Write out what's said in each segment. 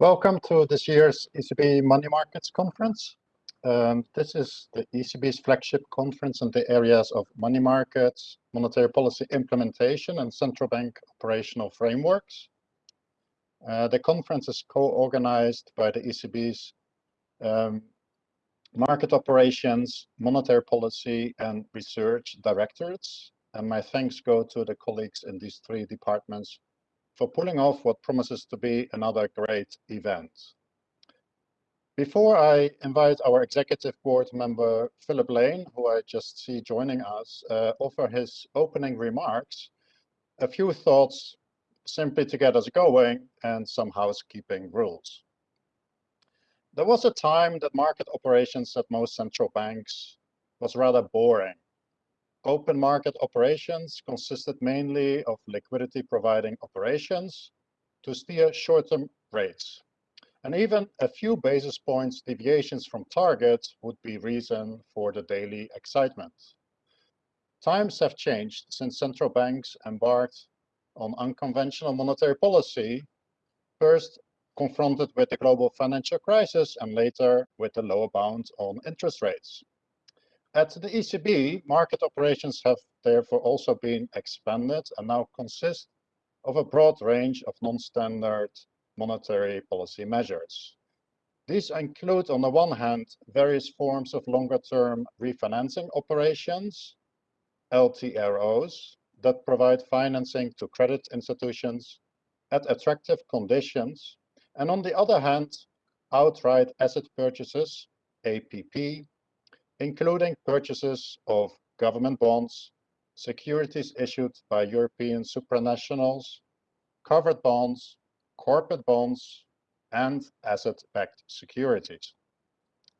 Welcome to this year's ECB Money Markets Conference. Um, this is the ECB's flagship conference in the areas of money markets, monetary policy implementation, and central bank operational frameworks. Uh, the conference is co-organized by the ECB's um, market operations, monetary policy, and research directorates. And my thanks go to the colleagues in these three departments for pulling off what promises to be another great event. Before I invite our executive board member, Philip Lane, who I just see joining us, uh, offer his opening remarks, a few thoughts simply to get us going and some housekeeping rules. There was a time that market operations at most central banks was rather boring Open market operations consisted mainly of liquidity providing operations to steer short-term rates. And even a few basis points deviations from target would be reason for the daily excitement. Times have changed since central banks embarked on unconventional monetary policy, first confronted with the global financial crisis and later with the lower bound on interest rates. At the ECB, market operations have therefore also been expanded and now consist of a broad range of non-standard monetary policy measures. These include, on the one hand, various forms of longer-term refinancing operations, LTROs, that provide financing to credit institutions at attractive conditions, and on the other hand, outright asset purchases, APP, including purchases of government bonds, securities issued by European supranationals, covered bonds, corporate bonds, and asset-backed securities.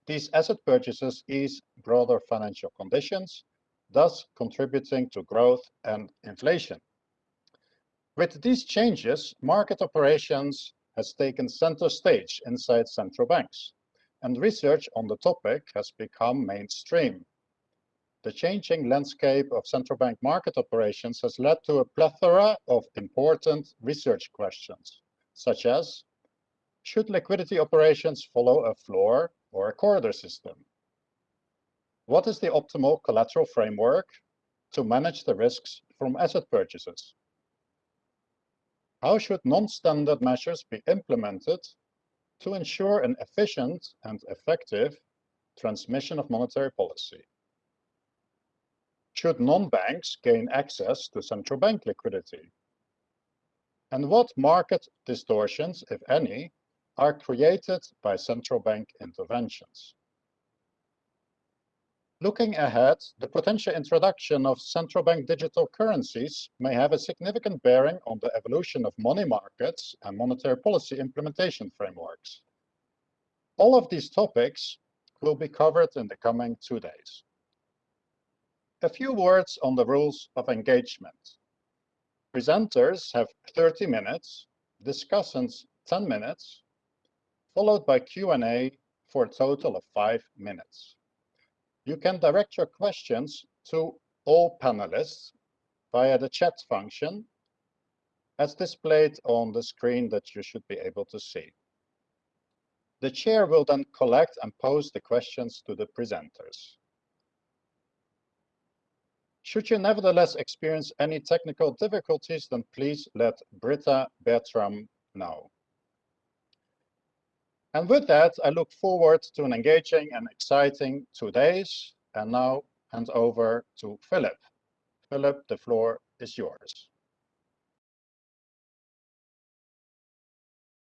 These asset purchases ease broader financial conditions, thus contributing to growth and inflation. With these changes, market operations has taken center stage inside central banks and research on the topic has become mainstream. The changing landscape of central bank market operations has led to a plethora of important research questions, such as, should liquidity operations follow a floor or a corridor system? What is the optimal collateral framework to manage the risks from asset purchases? How should non-standard measures be implemented to ensure an efficient and effective transmission of monetary policy. Should non-banks gain access to central bank liquidity? And what market distortions, if any, are created by central bank interventions? Looking ahead, the potential introduction of central bank digital currencies may have a significant bearing on the evolution of money markets and monetary policy implementation frameworks. All of these topics will be covered in the coming two days. A few words on the rules of engagement. Presenters have 30 minutes, discussants 10 minutes, followed by Q&A for a total of five minutes. You can direct your questions to all panelists via the chat function as displayed on the screen that you should be able to see. The chair will then collect and pose the questions to the presenters. Should you nevertheless experience any technical difficulties, then please let Britta Bertram know. And with that, I look forward to an engaging and exciting two days. And now hand over to Philip. Philip, the floor is yours.